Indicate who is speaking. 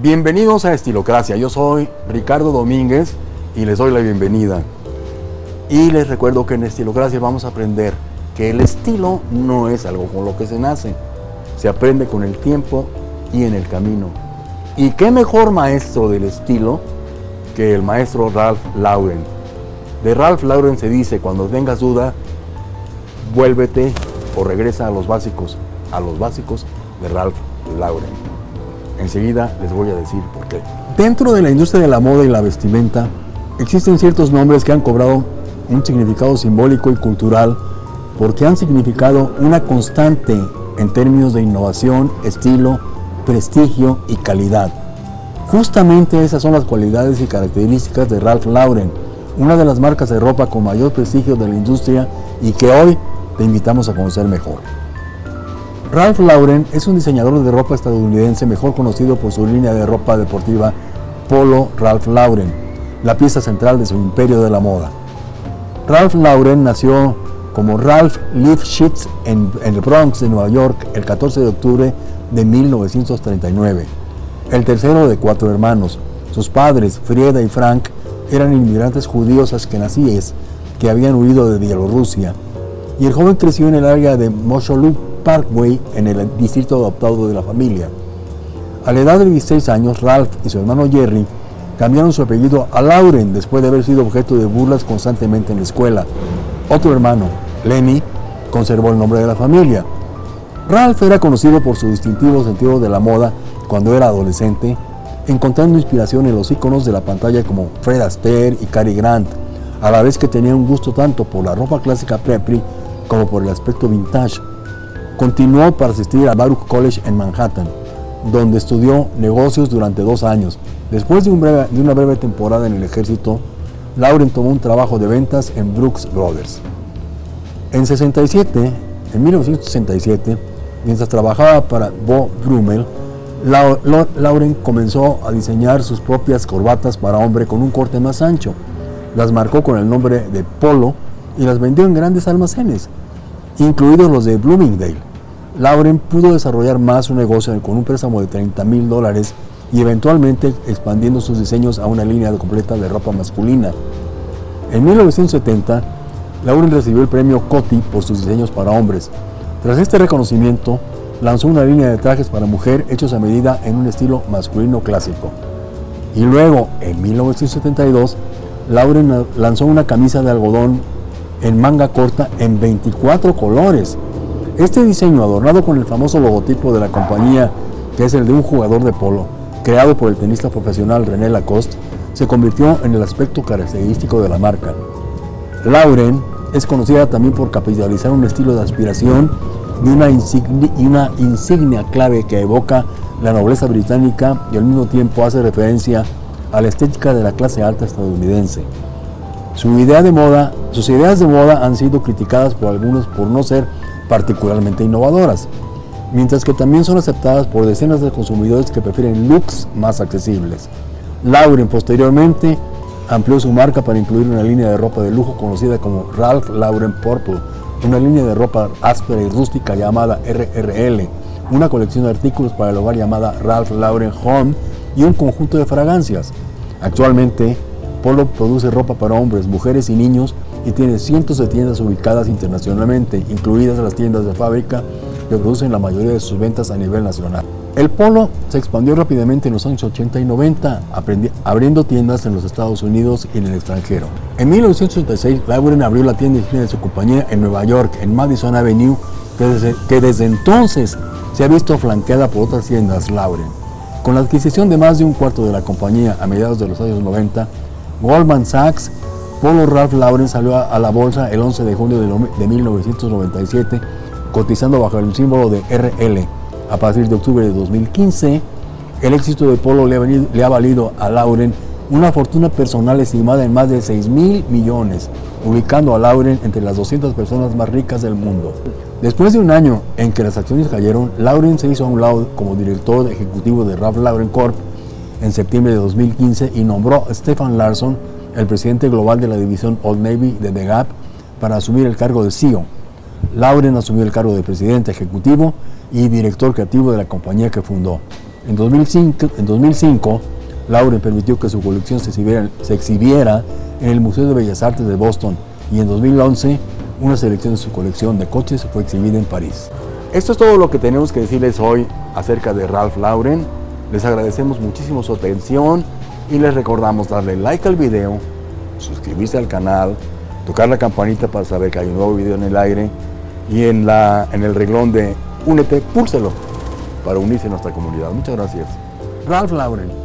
Speaker 1: Bienvenidos a Estilocracia, yo soy Ricardo Domínguez y les doy la bienvenida. Y les recuerdo que en Estilocracia vamos a aprender que el estilo no es algo con lo que se nace, se aprende con el tiempo y en el camino. ¿Y qué mejor maestro del estilo que el maestro Ralph Lauren? De Ralph Lauren se dice, cuando tengas duda, vuélvete o regresa a los básicos, a los básicos de Ralph Lauren. Enseguida les voy a decir por qué. Dentro de la industria de la moda y la vestimenta, existen ciertos nombres que han cobrado un significado simbólico y cultural porque han significado una constante en términos de innovación, estilo, prestigio y calidad. Justamente esas son las cualidades y características de Ralph Lauren, una de las marcas de ropa con mayor prestigio de la industria y que hoy te invitamos a conocer mejor. Ralph Lauren es un diseñador de ropa estadounidense mejor conocido por su línea de ropa deportiva Polo Ralph Lauren, la pieza central de su imperio de la moda. Ralph Lauren nació como Ralph Lifshitz en, el Bronx de Nueva York el 14 de octubre de 1939. El tercero de cuatro hermanos. Sus padres, Frieda y Frank, eran inmigrantes judíos askenazíes que habían huido de Bielorrusia. Y el joven creció en el área de Mosholu Parkway, en el distrito adoptado de la familia. A la edad de 16 años, Ralph y su hermano Jerry cambiaron su apellido a Lauren después de haber sido objeto de burlas constantemente en la escuela. Otro hermano, Lenny, conservó el nombre de la familia. Ralph era conocido por su distintivo sentido de la moda cuando era adolescente, encontrando inspiración en los íconos de la pantalla como Fred Astaire y Cary Grant, a la vez que tenía un gusto tanto por la ropa clásica preppy como por el aspecto vintage. Continuó para asistir a Baruch College en Manhattan, donde estudió negocios durante dos años. Después de, una breve temporada en el ejército, Lauren tomó un trabajo de ventas en Brooks Brothers. En 67, en 1967, mientras trabajaba para Bo Brummel, Lauren comenzó a diseñar sus propias corbatas para hombre con un corte más ancho. Las marcó con el nombre de Polo y las vendió en grandes almacenes, incluidos los de Bloomingdale. Lauren pudo desarrollar más su negocio con un préstamo de 30 mil dólares y eventualmente expandiendo sus diseños a una línea completa de ropa masculina. En 1970, Lauren recibió el premio Coty por sus diseños para hombres. Tras este reconocimiento, lanzó una línea de trajes para mujer hechos a medida en un estilo masculino clásico. Y luego, en 1972, Lauren lanzó una camisa de algodón en manga corta en 24 colores. Este diseño, adornado con el famoso logotipo de la compañía, que es el de un jugador de polo, creado por el tenista profesional René Lacoste, se convirtió en el aspecto característico de la marca. Lauren es conocida también por capitalizar un estilo de aspiración y una, insignia, y una insignia clave que evoca la nobleza británica y al mismo tiempo hace referencia a la estética de la clase alta estadounidense. Su idea de moda, sus ideas de moda han sido criticadas por algunos por no ser particularmente innovadoras, mientras que también son aceptadas por decenas de consumidores que prefieren looks más accesibles. Lauren posteriormente amplió su marca para incluir una línea de ropa de lujo conocida como Ralph Lauren Purple, una línea de ropa áspera y rústica llamada RRL, una colección de artículos para el hogar llamada Ralph Lauren Home y un conjunto de fragancias. Actualmente, Polo produce ropa para hombres, mujeres y niños y tiene cientos de tiendas ubicadas internacionalmente, incluidas las tiendas de fábrica que producen la mayoría de sus ventas a nivel nacional. El polo se expandió rápidamente en los años 80 y 90, abriendo tiendas en los Estados Unidos y en el extranjero. En 1986, Lauren abrió la tienda de su compañía en Nueva York, en Madison Avenue, que desde, que desde entonces se ha visto flanqueada por otras tiendas Lauren. Con la adquisición de más de un cuarto de la compañía a mediados de los años 90, Goldman Sachs, Polo Ralph Lauren salió a la bolsa el 11 de junio de 1997, cotizando bajo el símbolo de RL. A partir de octubre de 2015, el éxito de Polo le ha, le ha valido a Lauren una fortuna personal estimada en más de 6 mil millones, ubicando a Lauren entre las 200 personas más ricas del mundo. Después de un año en que las acciones cayeron, Lauren se hizo a un lado como director ejecutivo de Ralph Lauren Corp en septiembre de 2015 y nombró a Stefan Larson, el presidente global de la división Old Navy de The Gap, para asumir el cargo de CEO. Lauren asumió el cargo de presidente ejecutivo y director creativo de la compañía que fundó. En 2005, en 2005 Lauren permitió que su colección se exhibiera, se exhibiera en el Museo de Bellas Artes de Boston y en 2011 una selección de su colección de coches fue exhibida en París. Esto es todo lo que tenemos que decirles hoy acerca de Ralph Lauren. Les agradecemos muchísimo su atención y les recordamos darle like al video, suscribirse al canal, tocar la campanita para saber que hay un nuevo video en el aire y en, la, en el reglón de Únete, púlselo para unirse a nuestra comunidad. Muchas gracias. Ralph Lauren.